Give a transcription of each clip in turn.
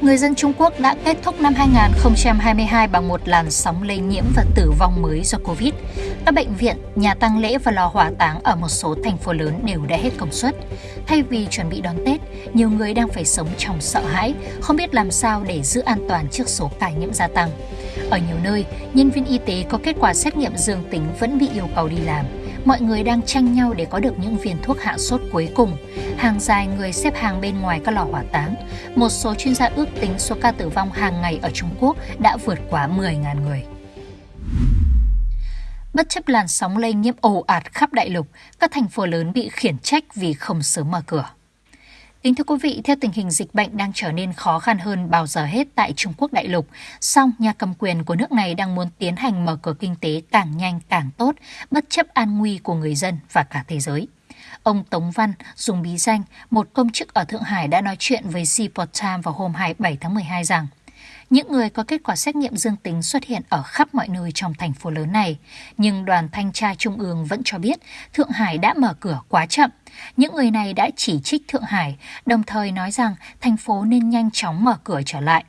người dân Trung Quốc đã kết thúc năm 2022 bằng một làn sóng lây nhiễm và tử vong mới do Covid. Các bệnh viện, nhà tang lễ và lò hỏa táng ở một số thành phố lớn đều đã hết công suất. Thay vì chuẩn bị đón Tết, nhiều người đang phải sống trong sợ hãi, không biết làm sao để giữ an toàn trước số ca nhiễm gia tăng. Ở nhiều nơi, nhân viên y tế có kết quả xét nghiệm dương tính vẫn bị yêu cầu đi làm mọi người đang tranh nhau để có được những viên thuốc hạ sốt cuối cùng. Hàng dài người xếp hàng bên ngoài các lò hỏa táng. Một số chuyên gia ước tính số ca tử vong hàng ngày ở Trung Quốc đã vượt quá 10.000 người. Bất chấp làn sóng lây nhiễm ồ ạt khắp đại lục, các thành phố lớn bị khiển trách vì không sớm mở cửa. Kính thưa quý vị, theo tình hình dịch bệnh đang trở nên khó khăn hơn bao giờ hết tại Trung Quốc đại lục, song nhà cầm quyền của nước này đang muốn tiến hành mở cửa kinh tế càng nhanh càng tốt, bất chấp an nguy của người dân và cả thế giới. Ông Tống Văn, dùng bí danh, một công chức ở Thượng Hải đã nói chuyện với Seaport Time vào hôm 27 tháng 12 rằng những người có kết quả xét nghiệm dương tính xuất hiện ở khắp mọi nơi trong thành phố lớn này, nhưng đoàn thanh tra trung ương vẫn cho biết Thượng Hải đã mở cửa quá chậm. Những người này đã chỉ trích Thượng Hải, đồng thời nói rằng thành phố nên nhanh chóng mở cửa trở lại.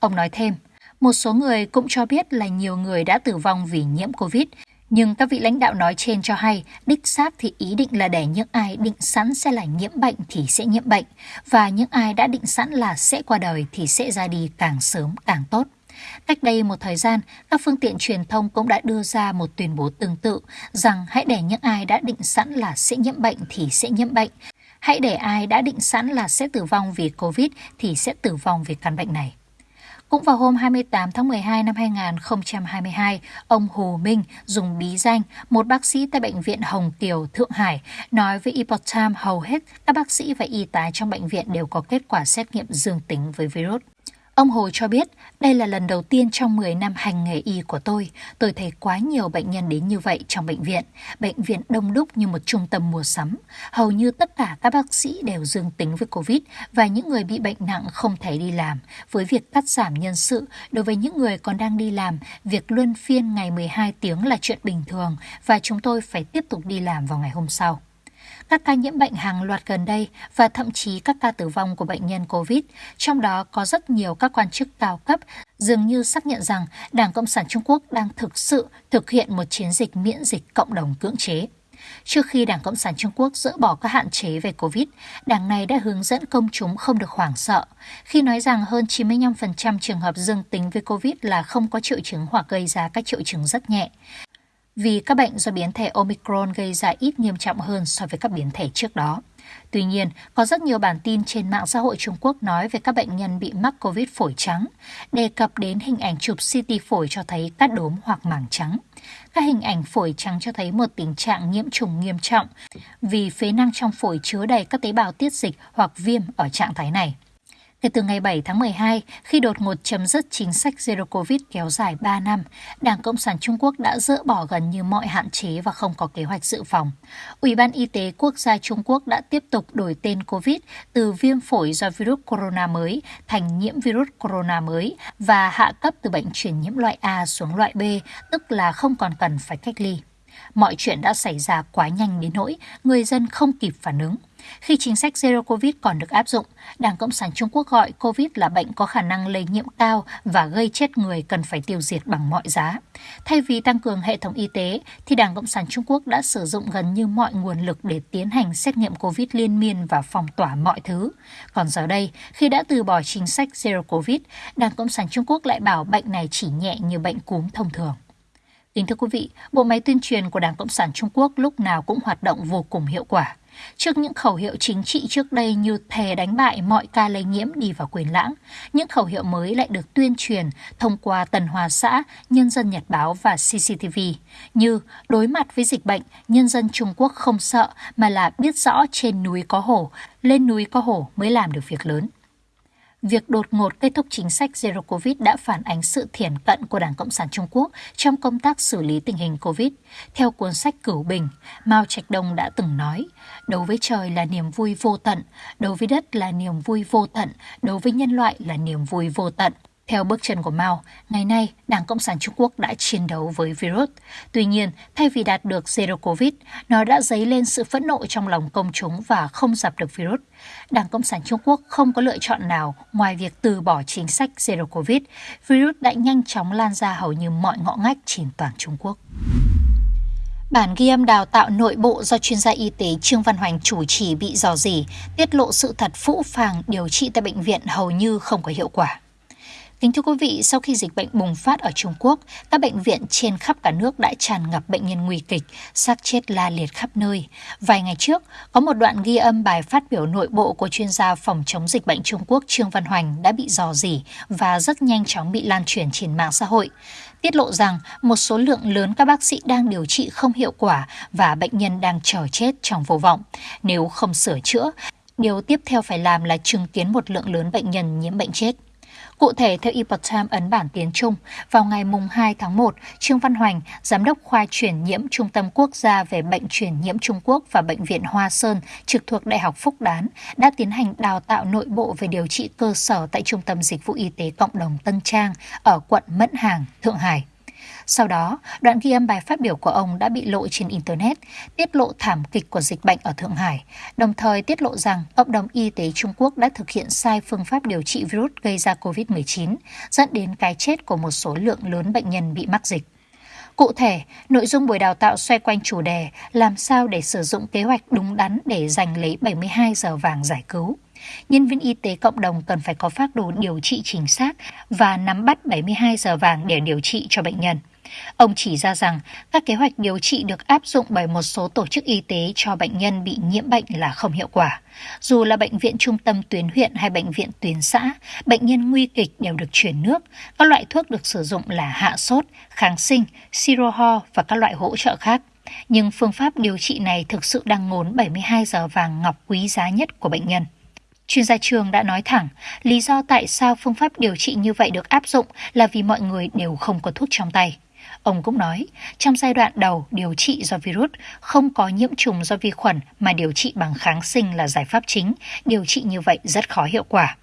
Ông nói thêm, một số người cũng cho biết là nhiều người đã tử vong vì nhiễm Covid, nhưng các vị lãnh đạo nói trên cho hay, đích xác thì ý định là để những ai định sẵn sẽ là nhiễm bệnh thì sẽ nhiễm bệnh, và những ai đã định sẵn là sẽ qua đời thì sẽ ra đi càng sớm càng tốt. Cách đây một thời gian, các phương tiện truyền thông cũng đã đưa ra một tuyên bố tương tự rằng hãy để những ai đã định sẵn là sẽ nhiễm bệnh thì sẽ nhiễm bệnh. Hãy để ai đã định sẵn là sẽ tử vong vì Covid thì sẽ tử vong vì căn bệnh này. Cũng vào hôm 28 tháng 12 năm 2022, ông Hồ Minh dùng bí danh một bác sĩ tại Bệnh viện Hồng Kiều, Thượng Hải, nói với Epoch Times hầu hết các bác sĩ và y tá trong bệnh viện đều có kết quả xét nghiệm dương tính với virus. Ông Hồ cho biết, đây là lần đầu tiên trong 10 năm hành nghề y của tôi, tôi thấy quá nhiều bệnh nhân đến như vậy trong bệnh viện. Bệnh viện đông đúc như một trung tâm mua sắm. Hầu như tất cả các bác sĩ đều dương tính với Covid và những người bị bệnh nặng không thể đi làm. Với việc cắt giảm nhân sự, đối với những người còn đang đi làm, việc luân phiên ngày 12 tiếng là chuyện bình thường và chúng tôi phải tiếp tục đi làm vào ngày hôm sau các ca nhiễm bệnh hàng loạt gần đây và thậm chí các ca tử vong của bệnh nhân COVID, trong đó có rất nhiều các quan chức cao cấp dường như xác nhận rằng Đảng Cộng sản Trung Quốc đang thực sự thực hiện một chiến dịch miễn dịch cộng đồng cưỡng chế. Trước khi Đảng Cộng sản Trung Quốc dỡ bỏ các hạn chế về COVID, đảng này đã hướng dẫn công chúng không được hoảng sợ, khi nói rằng hơn 95% trường hợp dương tính với COVID là không có triệu chứng hoặc gây ra các triệu chứng rất nhẹ vì các bệnh do biến thể Omicron gây ra ít nghiêm trọng hơn so với các biến thể trước đó. Tuy nhiên, có rất nhiều bản tin trên mạng xã hội Trung Quốc nói về các bệnh nhân bị mắc COVID phổi trắng, đề cập đến hình ảnh chụp CT phổi cho thấy cát đốm hoặc mảng trắng. Các hình ảnh phổi trắng cho thấy một tình trạng nhiễm trùng nghiêm trọng vì phế năng trong phổi chứa đầy các tế bào tiết dịch hoặc viêm ở trạng thái này. Kể từ ngày 7 tháng 12, khi đột ngột chấm dứt chính sách Zero Covid kéo dài 3 năm, Đảng Cộng sản Trung Quốc đã dỡ bỏ gần như mọi hạn chế và không có kế hoạch dự phòng. Ủy ban Y tế Quốc gia Trung Quốc đã tiếp tục đổi tên Covid từ viêm phổi do virus corona mới thành nhiễm virus corona mới và hạ cấp từ bệnh truyền nhiễm loại A xuống loại B, tức là không còn cần phải cách ly. Mọi chuyện đã xảy ra quá nhanh đến nỗi người dân không kịp phản ứng. Khi chính sách Zero Covid còn được áp dụng, Đảng Cộng sản Trung Quốc gọi Covid là bệnh có khả năng lây nhiễm cao và gây chết người cần phải tiêu diệt bằng mọi giá. Thay vì tăng cường hệ thống y tế, thì Đảng Cộng sản Trung Quốc đã sử dụng gần như mọi nguồn lực để tiến hành xét nghiệm Covid liên miên và phong tỏa mọi thứ. Còn giờ đây, khi đã từ bỏ chính sách Zero Covid, Đảng Cộng sản Trung Quốc lại bảo bệnh này chỉ nhẹ như bệnh cúm thông thường. Kính thưa quý vị, bộ máy tuyên truyền của Đảng Cộng sản Trung Quốc lúc nào cũng hoạt động vô cùng hiệu quả. Trước những khẩu hiệu chính trị trước đây như thề đánh bại mọi ca lây nhiễm đi vào quyền lãng, những khẩu hiệu mới lại được tuyên truyền thông qua Tần Hòa xã, Nhân dân Nhật Báo và CCTV, như đối mặt với dịch bệnh, nhân dân Trung Quốc không sợ mà là biết rõ trên núi có hổ, lên núi có hổ mới làm được việc lớn việc đột ngột kết thúc chính sách Zero Covid đã phản ánh sự thiển cận của Đảng Cộng sản Trung Quốc trong công tác xử lý tình hình Covid. Theo cuốn sách Cửu Bình, Mao Trạch Đông đã từng nói, đối với trời là niềm vui vô tận, đối với đất là niềm vui vô tận, đối với nhân loại là niềm vui vô tận. Theo bước chân của Mao, ngày nay Đảng Cộng sản Trung Quốc đã chiến đấu với virus. Tuy nhiên, thay vì đạt được zero covid, nó đã dấy lên sự phẫn nộ trong lòng công chúng và không dập được virus. Đảng Cộng sản Trung Quốc không có lựa chọn nào ngoài việc từ bỏ chính sách zero covid. Virus đã nhanh chóng lan ra hầu như mọi ngõ ngách trên toàn Trung Quốc. Bản ghi âm đào tạo nội bộ do chuyên gia y tế Trương Văn Hoành chủ trì bị dò dỉ, tiết lộ sự thật phũ phàng điều trị tại bệnh viện hầu như không có hiệu quả. Kính thưa quý vị, sau khi dịch bệnh bùng phát ở Trung Quốc, các bệnh viện trên khắp cả nước đã tràn ngập bệnh nhân nguy kịch, xác chết la liệt khắp nơi. Vài ngày trước, có một đoạn ghi âm bài phát biểu nội bộ của chuyên gia phòng chống dịch bệnh Trung Quốc Trương Văn Hoành đã bị dò dỉ và rất nhanh chóng bị lan truyền trên mạng xã hội. Tiết lộ rằng một số lượng lớn các bác sĩ đang điều trị không hiệu quả và bệnh nhân đang chờ chết trong vô vọng. Nếu không sửa chữa, điều tiếp theo phải làm là chứng kiến một lượng lớn bệnh nhân nhiễm bệnh chết. Cụ thể, theo Epoch Times ấn bản tiếng Trung, vào ngày 2 tháng 1, Trương Văn Hoành, Giám đốc khoa truyền nhiễm Trung tâm Quốc gia về bệnh truyền nhiễm Trung Quốc và Bệnh viện Hoa Sơn trực thuộc Đại học Phúc Đán đã tiến hành đào tạo nội bộ về điều trị cơ sở tại Trung tâm Dịch vụ Y tế Cộng đồng Tân Trang ở quận Mẫn Hàng, Thượng Hải. Sau đó, đoạn ghi âm bài phát biểu của ông đã bị lộ trên Internet, tiết lộ thảm kịch của dịch bệnh ở Thượng Hải, đồng thời tiết lộ rằng cộng đồng y tế Trung Quốc đã thực hiện sai phương pháp điều trị virus gây ra COVID-19, dẫn đến cái chết của một số lượng lớn bệnh nhân bị mắc dịch. Cụ thể, nội dung buổi đào tạo xoay quanh chủ đề làm sao để sử dụng kế hoạch đúng đắn để giành lấy 72 giờ vàng giải cứu. Nhân viên y tế cộng đồng cần phải có phác đồ điều trị chính xác và nắm bắt 72 giờ vàng để điều trị cho bệnh nhân. Ông chỉ ra rằng các kế hoạch điều trị được áp dụng bởi một số tổ chức y tế cho bệnh nhân bị nhiễm bệnh là không hiệu quả. Dù là bệnh viện trung tâm tuyến huyện hay bệnh viện tuyến xã, bệnh nhân nguy kịch đều được chuyển nước. Các loại thuốc được sử dụng là hạ sốt, kháng sinh, siro ho và các loại hỗ trợ khác. Nhưng phương pháp điều trị này thực sự đang ngốn 72 giờ vàng ngọc quý giá nhất của bệnh nhân. Chuyên gia trường đã nói thẳng, lý do tại sao phương pháp điều trị như vậy được áp dụng là vì mọi người đều không có thuốc trong tay. Ông cũng nói, trong giai đoạn đầu điều trị do virus không có nhiễm trùng do vi khuẩn mà điều trị bằng kháng sinh là giải pháp chính, điều trị như vậy rất khó hiệu quả.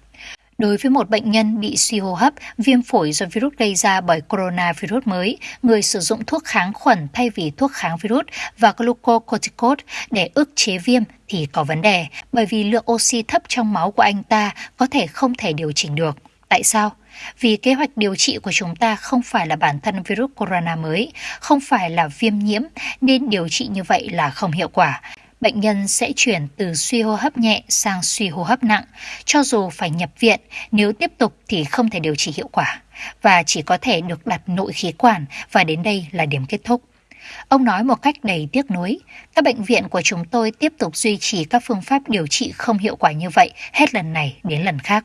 Đối với một bệnh nhân bị suy hô hấp, viêm phổi do virus gây ra bởi coronavirus mới, người sử dụng thuốc kháng khuẩn thay vì thuốc kháng virus và glucocorticoid để ức chế viêm thì có vấn đề, bởi vì lượng oxy thấp trong máu của anh ta có thể không thể điều chỉnh được. Tại sao? Vì kế hoạch điều trị của chúng ta không phải là bản thân virus corona mới, không phải là viêm nhiễm, nên điều trị như vậy là không hiệu quả. Bệnh nhân sẽ chuyển từ suy hô hấp nhẹ sang suy hô hấp nặng. Cho dù phải nhập viện, nếu tiếp tục thì không thể điều trị hiệu quả và chỉ có thể được đặt nội khí quản và đến đây là điểm kết thúc. Ông nói một cách đầy tiếc nuối, các bệnh viện của chúng tôi tiếp tục duy trì các phương pháp điều trị không hiệu quả như vậy hết lần này đến lần khác.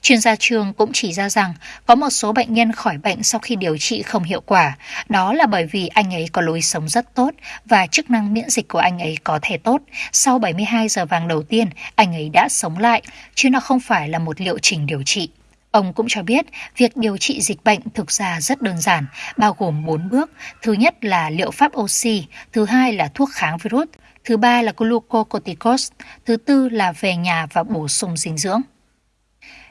Chuyên gia trường cũng chỉ ra rằng có một số bệnh nhân khỏi bệnh sau khi điều trị không hiệu quả. Đó là bởi vì anh ấy có lối sống rất tốt và chức năng miễn dịch của anh ấy có thể tốt. Sau 72 giờ vàng đầu tiên, anh ấy đã sống lại, chứ nó không phải là một liệu trình điều trị. Ông cũng cho biết, việc điều trị dịch bệnh thực ra rất đơn giản, bao gồm 4 bước. Thứ nhất là liệu pháp oxy, thứ hai là thuốc kháng virus, thứ ba là glucocorticoid, thứ tư là về nhà và bổ sung dinh dưỡng.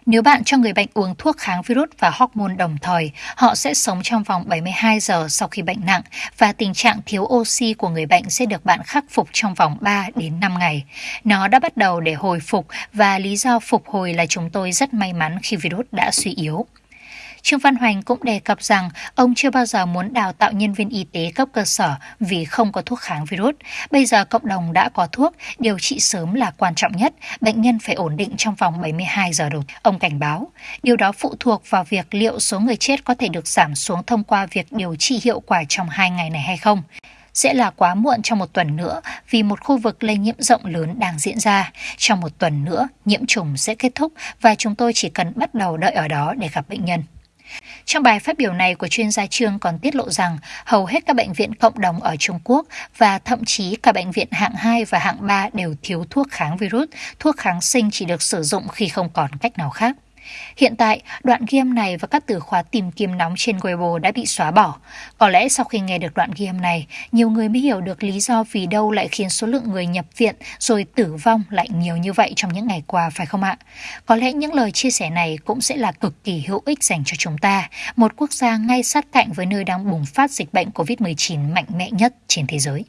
Nếu bạn cho người bệnh uống thuốc kháng virus và hormone đồng thời, họ sẽ sống trong vòng 72 giờ sau khi bệnh nặng và tình trạng thiếu oxy của người bệnh sẽ được bạn khắc phục trong vòng 3 đến 5 ngày. Nó đã bắt đầu để hồi phục và lý do phục hồi là chúng tôi rất may mắn khi virus đã suy yếu. Trương Văn Hoành cũng đề cập rằng ông chưa bao giờ muốn đào tạo nhân viên y tế cấp cơ sở vì không có thuốc kháng virus. Bây giờ cộng đồng đã có thuốc, điều trị sớm là quan trọng nhất, bệnh nhân phải ổn định trong vòng 72 giờ đầu. Ông cảnh báo, điều đó phụ thuộc vào việc liệu số người chết có thể được giảm xuống thông qua việc điều trị hiệu quả trong hai ngày này hay không sẽ là quá muộn trong một tuần nữa vì một khu vực lây nhiễm rộng lớn đang diễn ra. Trong một tuần nữa, nhiễm trùng sẽ kết thúc và chúng tôi chỉ cần bắt đầu đợi ở đó để gặp bệnh nhân. Trong bài phát biểu này của chuyên gia Trương còn tiết lộ rằng hầu hết các bệnh viện cộng đồng ở Trung Quốc và thậm chí cả bệnh viện hạng 2 và hạng 3 đều thiếu thuốc kháng virus, thuốc kháng sinh chỉ được sử dụng khi không còn cách nào khác. Hiện tại, đoạn ghi âm này và các từ khóa tìm kiếm nóng trên Weibo đã bị xóa bỏ. Có lẽ sau khi nghe được đoạn ghi âm này, nhiều người mới hiểu được lý do vì đâu lại khiến số lượng người nhập viện rồi tử vong lại nhiều như vậy trong những ngày qua phải không ạ? Có lẽ những lời chia sẻ này cũng sẽ là cực kỳ hữu ích dành cho chúng ta, một quốc gia ngay sát cạnh với nơi đang bùng phát dịch bệnh COVID-19 mạnh mẽ nhất trên thế giới.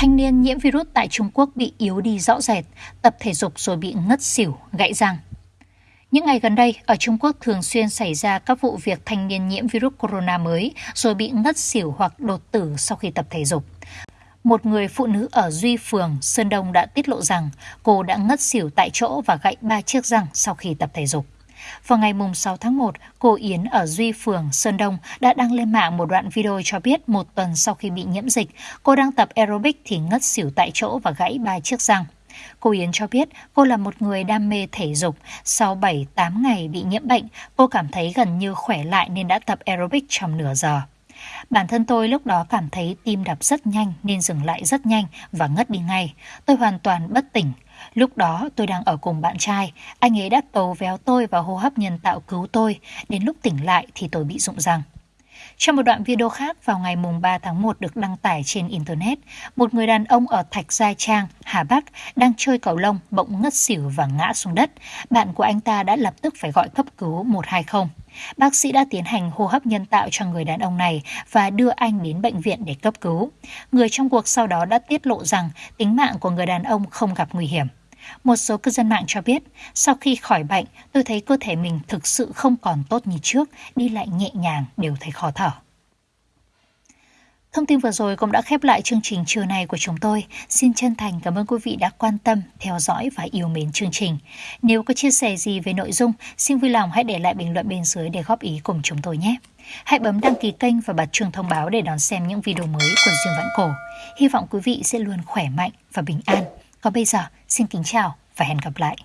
Thanh niên nhiễm virus tại Trung Quốc bị yếu đi rõ rệt, tập thể dục rồi bị ngất xỉu, gãy răng. Những ngày gần đây, ở Trung Quốc thường xuyên xảy ra các vụ việc thanh niên nhiễm virus corona mới rồi bị ngất xỉu hoặc đột tử sau khi tập thể dục. Một người phụ nữ ở Duy Phường, Sơn Đông đã tiết lộ rằng cô đã ngất xỉu tại chỗ và gãy ba chiếc răng sau khi tập thể dục. Vào ngày 6 tháng 1, cô Yến ở Duy Phường, Sơn Đông đã đăng lên mạng một đoạn video cho biết một tuần sau khi bị nhiễm dịch, cô đang tập aerobic thì ngất xỉu tại chỗ và gãy ba chiếc răng. Cô Yến cho biết cô là một người đam mê thể dục. Sau 7-8 ngày bị nhiễm bệnh, cô cảm thấy gần như khỏe lại nên đã tập aerobic trong nửa giờ. Bản thân tôi lúc đó cảm thấy tim đập rất nhanh nên dừng lại rất nhanh và ngất đi ngay. Tôi hoàn toàn bất tỉnh. Lúc đó tôi đang ở cùng bạn trai, anh ấy đã tấu véo tôi và hô hấp nhân tạo cứu tôi, đến lúc tỉnh lại thì tôi bị rụng răng. Trong một đoạn video khác vào ngày 3 tháng 1 được đăng tải trên Internet, một người đàn ông ở Thạch Gia Trang, Hà Bắc đang chơi cầu lông bỗng ngất xỉu và ngã xuống đất. Bạn của anh ta đã lập tức phải gọi cấp cứu 120. Bác sĩ đã tiến hành hô hấp nhân tạo cho người đàn ông này và đưa anh đến bệnh viện để cấp cứu. Người trong cuộc sau đó đã tiết lộ rằng tính mạng của người đàn ông không gặp nguy hiểm. Một số cư dân mạng cho biết, sau khi khỏi bệnh, tôi thấy cơ thể mình thực sự không còn tốt như trước, đi lại nhẹ nhàng, đều thấy khó thở. Thông tin vừa rồi cũng đã khép lại chương trình trưa này của chúng tôi. Xin chân thành cảm ơn quý vị đã quan tâm, theo dõi và yêu mến chương trình. Nếu có chia sẻ gì về nội dung, xin vui lòng hãy để lại bình luận bên dưới để góp ý cùng chúng tôi nhé. Hãy bấm đăng ký kênh và bật chuông thông báo để đón xem những video mới của Dương Vãn Cổ. Hy vọng quý vị sẽ luôn khỏe mạnh và bình an. Còn bây giờ, xin kính chào và hẹn gặp lại.